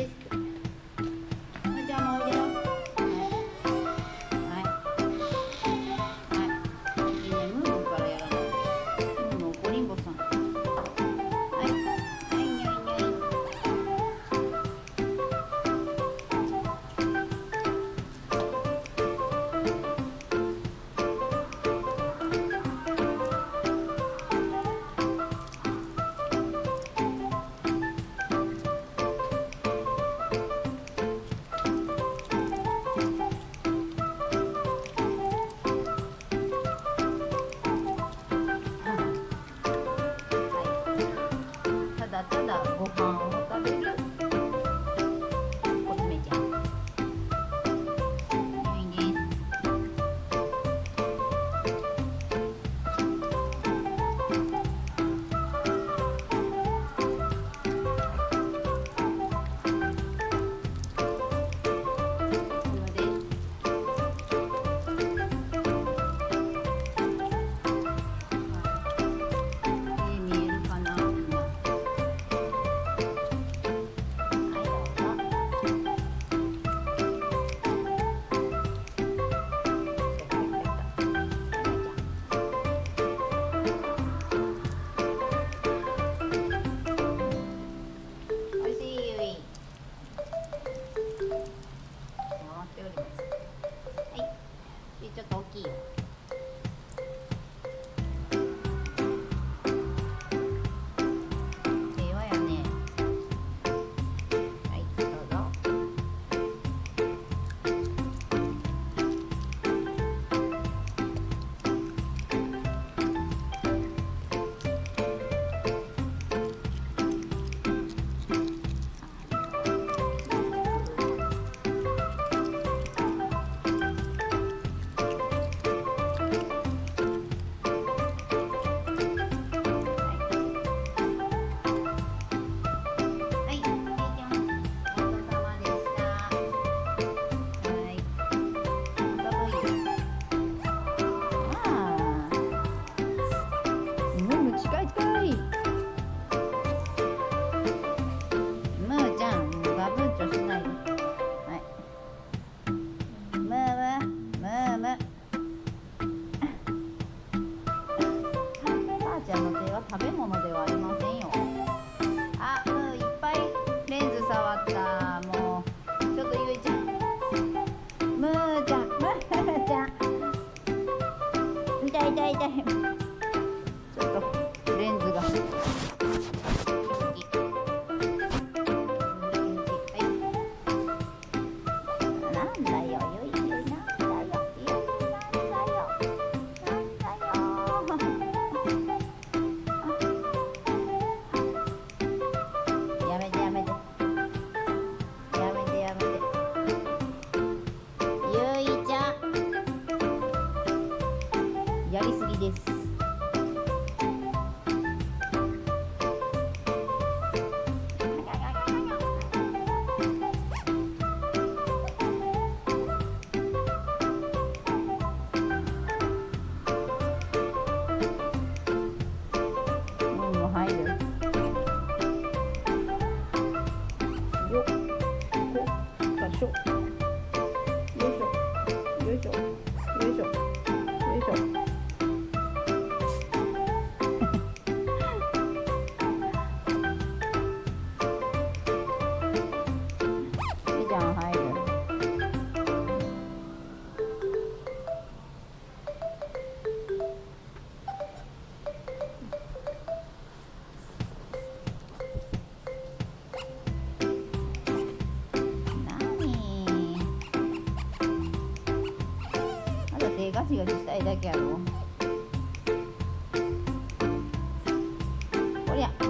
is の手は食べ物ではありませんよ。あういっぱいレンズ触った。もうちょっとゆいちゃんむーちゃん。むーちゃん。痛い痛い痛い。しょよいしょよいしょよいしょよいしょいいじゃん入るだってガチガチしたいだけやろ。こりゃ。